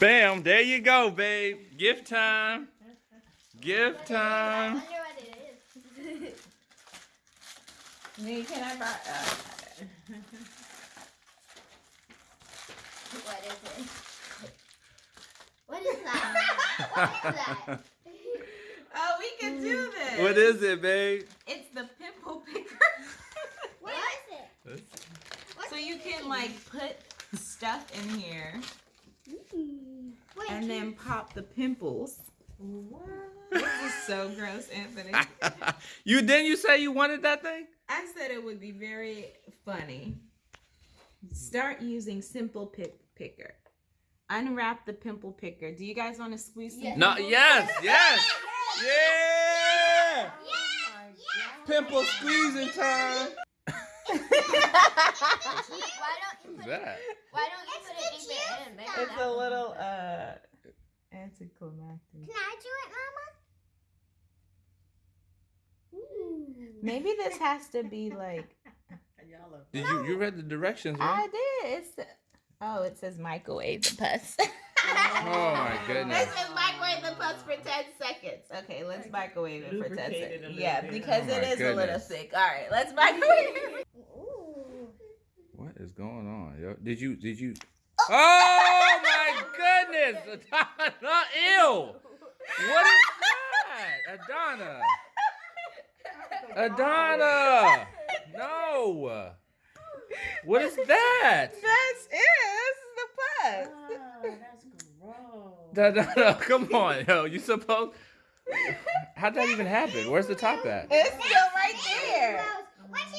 Bam, there you go, babe. Gift time. Gift I time. wonder what it is. Me, can I buy? Uh, What is it? What is that? what is that? oh, we can do this. What is it, babe? It's the pimple picker. What is it? So you can like put stuff in here Mm. Wait, and can- then pop the pimples. What? This is so gross, Anthony. you didn't you say you wanted that thing? I said it would be very funny. Start using simple pick picker. Unwrap the pimple picker. Do you guys want to squeeze some? Yes. No, pimples? yes, yes. Yeah! Yeah. Pimple squeezing time. Why don't you What's it? that? Why don't you put it in? Maybe It's that a little uh anticlimactic. Can I do it, Mama? Ooh. Maybe this has to be like Did you you read the directions, right? I did. It's oh, it says microwave the pus. Oh my goodness. This is microwave the pus for ten seconds. Okay, let's microwave it for ten Lubricate it a seconds. Yeah, because Oh it my is a little goodness. thick. All right, let's microwave it. Ooh. What is going on, yo? Did you did you Oh, oh my goodness! Adana, ew! What is that? Adana! Adana! No! What is that? That's it. This is the pus. Oh, ah, that's gross. Adana, come on, yo. You supposed How'd that even happen? Where's the top at? It's still right there.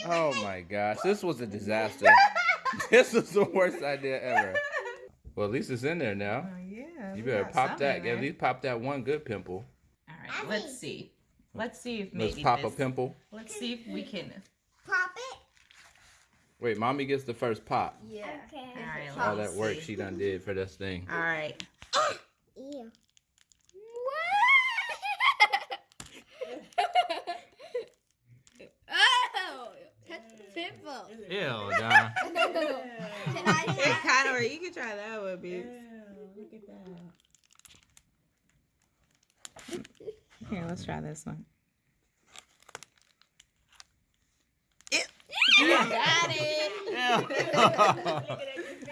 Oh my gosh, this was a disaster. This was the worst idea ever. Well, at least it's in there now. Oh yeah. You better pop that. in. At least pop that one good pimple. All right, let's see. Let's see if maybe Let's pop a pimple. Let's see if we can. Pop it. Wait, mommy gets the first pop. Yeah. Okay. All right. All that work see. she done did for this thing. All right. Ew. That's the pimple. Ew, Don. Can I try? kind of. You can try that one, Ew, bitch. look at that. Here, let's try this one. Got it.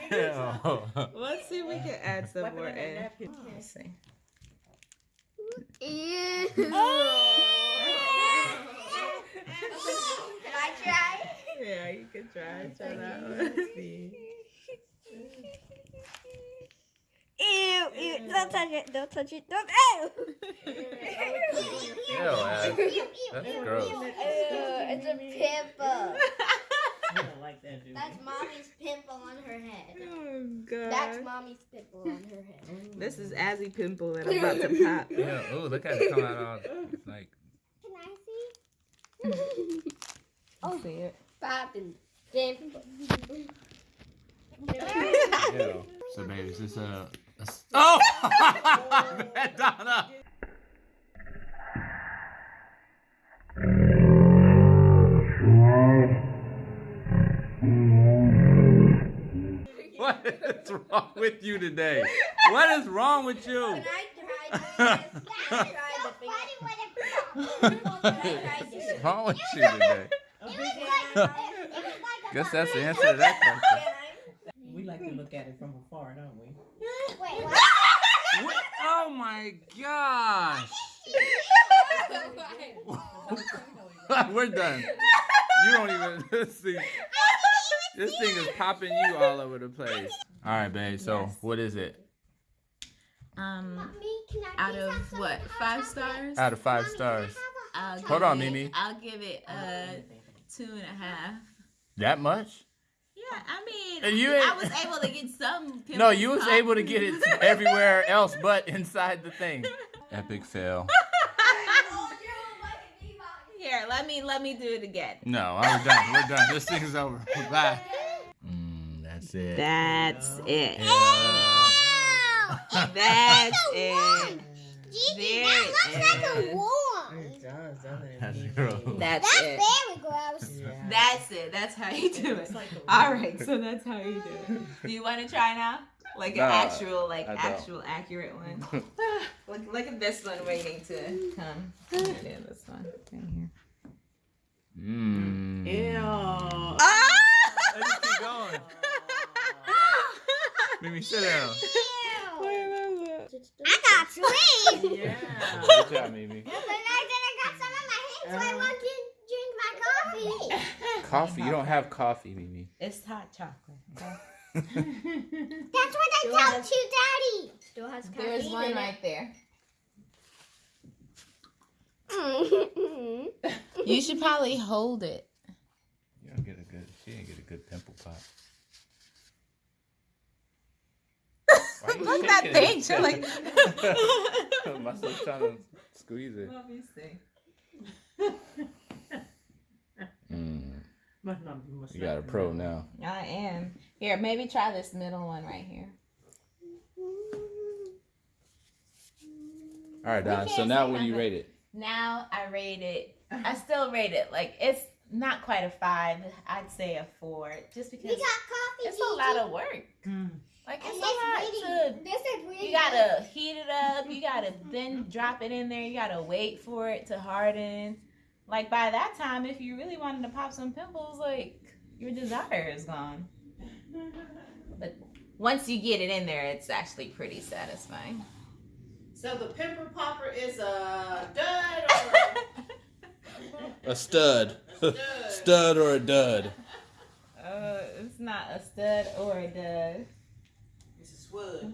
Let's see if we can add some more on in. napkin. Let's see. Ew. Can I try? Yeah, you can try. Try that one. Let's see. Ew, ew, don't touch it, don't touch it, don't, ew! Ew, Ash. That's gross. Ew, it's a pimple. I don't like that, dude. That's mommy's pimple on her head. Oh god. That's mommy's pimple on her head. This is Azzy pimple that I'm about to pop. Yeah. Ooh, look at it come out all like. Can I see? Oh, see it. Popping pimple. Ew. So, baby, is this a? a oh, Donna. What is wrong with you today? What is wrong with you? Can I try this? Can I try the finger? What's wrong with you today? Guess that's the answer to that question. We like to look at it from afar, don't we? Wait, what? What? Oh my gosh. We're done. You don't even see. This thing is popping you all over the place. All right, babe. So, Yes. what is it? Um, Mommy, can I out of what? Five stars? Out of five stars. can I I'll Hold on, it- Mimi. I'll give it uh two and a half. That much? Yeah, I mean, And you I ain't- was able to get some. No, you was able to get it everywhere else but inside the thing. Epic fail. Here, let me let me do it again. No, we're done. We're done. This thing is over. Bye. Mm, that's it. That's it. Yeah. That's it. Gigi, There that looks like a worm. It does, doesn't it? That's gross. That's That's it. Very gross. Yeah. That's it. That's how you do it. It's like a All worm. right, so that's how you do it. Do you want to try now? like an Nah, actual, like actual accurate one. look, look at this one waiting to come. Yeah, this one right here. Mmm. Ew. Ah! Let's keep going. Mimi, sit down. I got sweet. Yeah. Good job, Mimi. But I then I got some in my hand, so I want to drink my coffee. Coffee. You don't have coffee, Mimi. It's hot chocolate. okay? That's what I tell to Daddy. Still has caffeine There's one right there. You should probably hold it. You don't get a good. She didn't get a good pimple pop. Look at that thing. She's like. My son's trying to squeeze it. Let me see. Mm, Must not be you got a pro now. I am. Here, maybe try this middle one right here. All right, Don. So now, what do you rate it? Now I rate it. I still rate it like it's not quite a five. I'd say a four, just We because got coffee. it's a lot of work. Mm. Like it's this a lot really, to. this is really You gotta heat it up. You gotta then drop it in there. You gotta wait for it to harden. Like by that time, if you really wanted to pop some pimples, like your desire is gone. But once you get it in there, it's actually pretty satisfying. So the pimple popper is a dud A stud. or a stud? stud or a dud. Uh, it's not a stud or a dud. It's a swud.